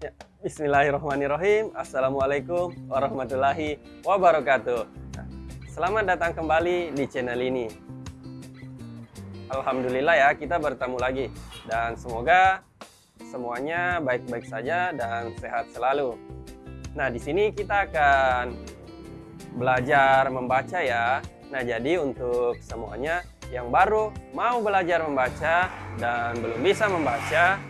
Ya, Bismillahirrahmanirrahim. Assalamualaikum warahmatullahi wabarakatuh. Nah, selamat datang kembali di channel ini. Alhamdulillah ya, kita bertemu lagi dan semoga semuanya baik-baik saja dan sehat selalu. Nah, di sini kita akan belajar membaca ya. Nah, jadi untuk semuanya yang baru mau belajar membaca dan belum bisa membaca,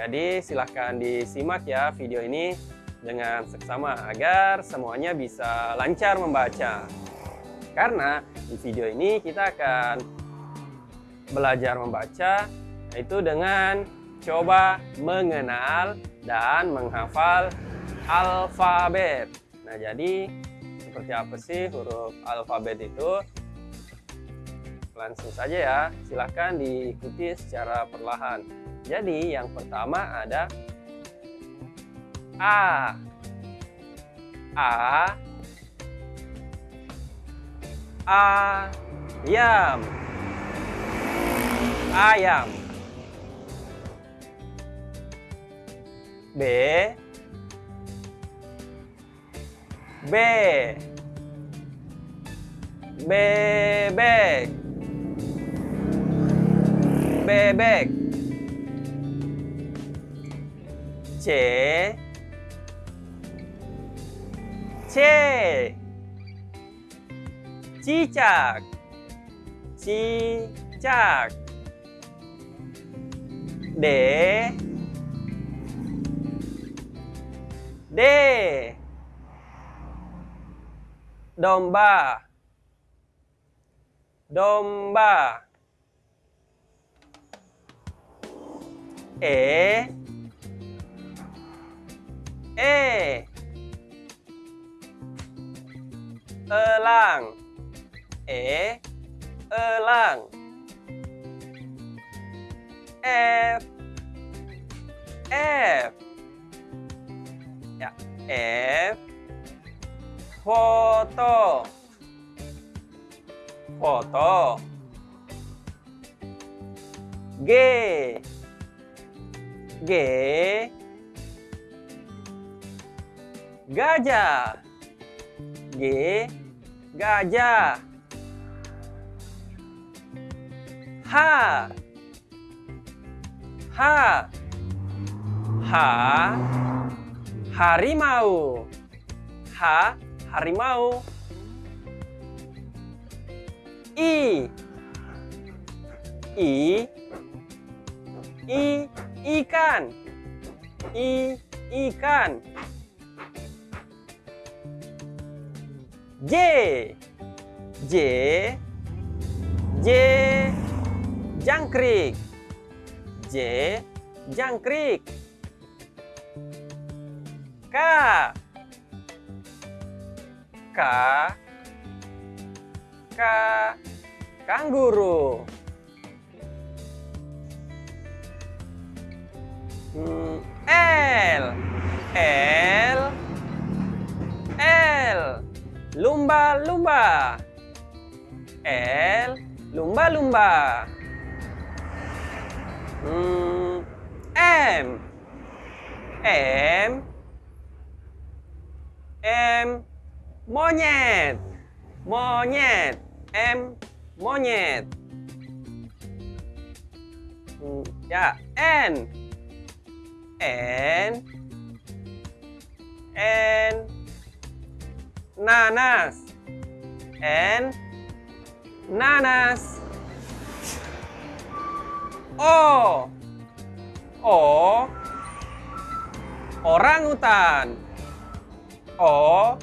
jadi silahkan disimak ya video ini dengan seksama agar semuanya bisa lancar membaca. Karena di video ini kita akan belajar membaca yaitu dengan coba mengenal dan menghafal alfabet. Nah, jadi seperti apa sih huruf alfabet itu? Langsung saja ya, silahkan diikuti secara perlahan. Jadi yang pertama ada A. A. Ayam. Ayam. B. B. Bebek. Bebek. C C cicak cicak D D domba domba E. E. Elang. E. Elang. F. F. Ya F. Foto. Foto. G G. Gajah. G. Gajah. H. H. H. Harimau. H. Harimau. I. I. I ikan. I ikan. J. J. J. Jangkrik. J. Jangkrik. K. K. K. Kanguru L. L. L. Lumba-lumba L. Lumba-lumba hmm, M. M. M. Monyet. Monyet. M. Monyet. Hmm, ya N N. N. Nanas. N. Nanas. O. O. Orang utan O.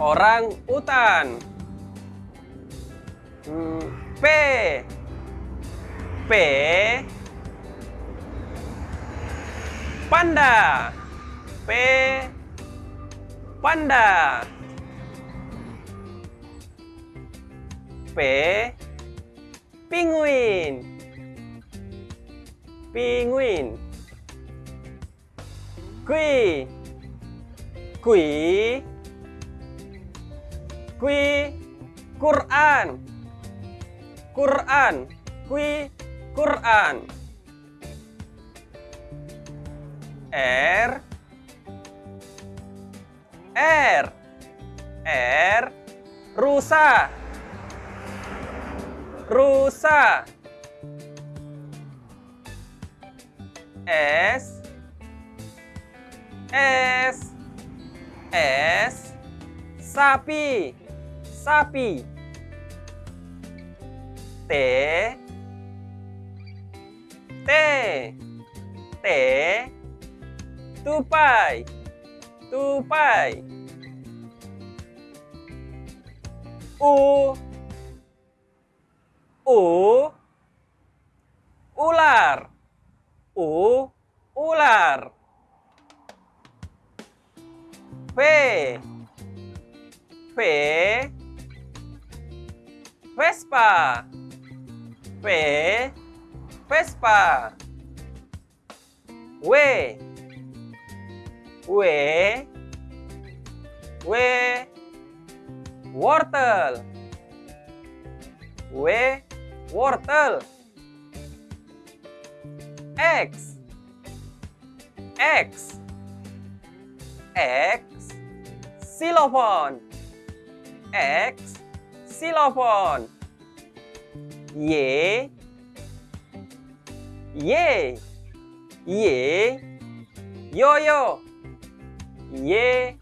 Orang utan hmm, P. P panda. P. Panda. P. Penguin. Penguin. Kui. Kui. Kui. Quran. Quran. Kui Quran R. R. R. Rusa. Rusa. S. S. S. Sapi. Sapi. T. T. T tupai. Tupai. U. U. Ular. U. Ular. P. P. Vespa. P. Vespa. W W W wortel. W wortel. X. X. X. Xylophone. X. Xylophone. Y. Y. Y. Yoyo Y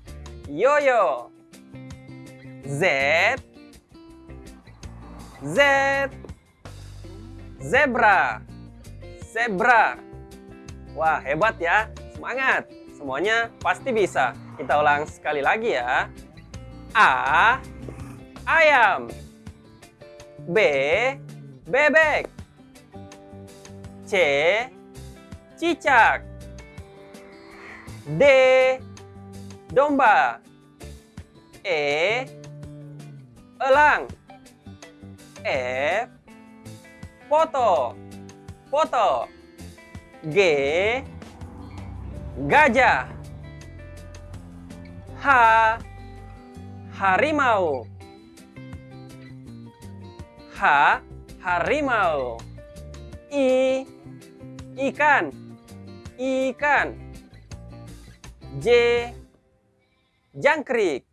yoyo. Z. Z. Zebra. Zebra. Wah hebat ya. Semangat. Semuanya pasti bisa. Kita ulang sekali lagi ya. A. Ayam. B. Bebek. C. Cicak. D domba. E. Elang. F foto. Foto. G. Gajah. H. Harimau. H. Harimau. I. Ikan. Ikan. J jangkrik.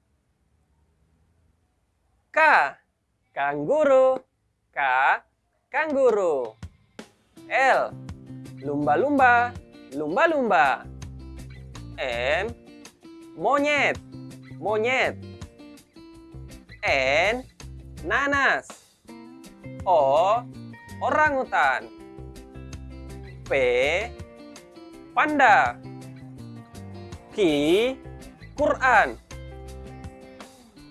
K kanguru K kanguru L. Lumba-lumba. Lumba-lumba. M monyet. Monyet. N. Nanas. O. Orangutan. P. Panda. Q Quran.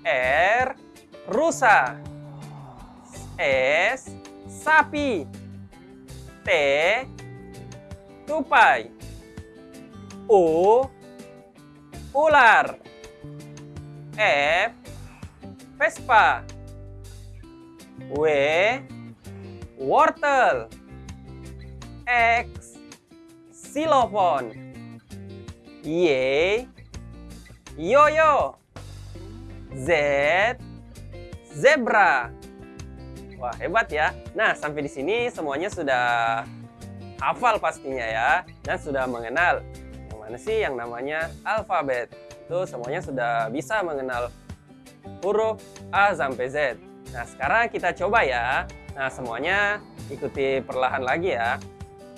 R rusa. S sapi. T tupai. U ular. F Vespa. W wortel. X xylophone. Y yoyo Z zebra Wah, hebat ya. Nah, sampai di sini semuanya sudah hafal pastinya ya dan sudah mengenal yang mana sih yang namanya alfabet. Itu semuanya sudah bisa mengenal huruf A sampai Z. Nah, sekarang kita coba ya. Nah, semuanya ikuti perlahan lagi ya.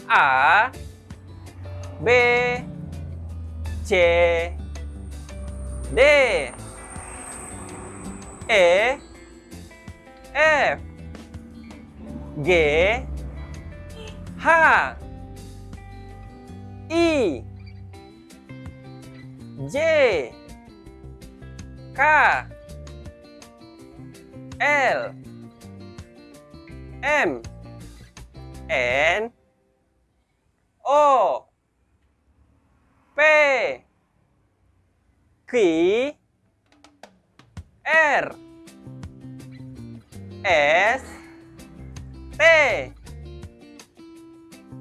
A B C D. E. F. G. H. I. J. K. L. M. N. O P R S T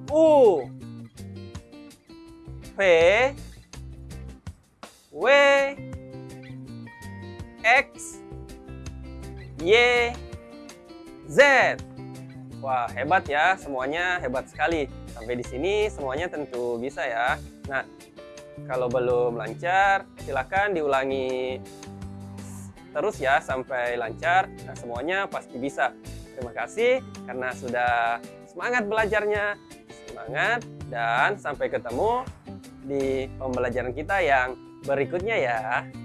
U V W X Y Z Wah hebat ya semuanya hebat sekali Sampai di sini semuanya tentu bisa ya. Nah, kalau belum lancar, silakan diulangi terus ya sampai lancar. Nah, semuanya pasti bisa. Terima kasih karena sudah semangat belajarnya. Semangat dan sampai ketemu di pembelajaran kita yang berikutnya ya.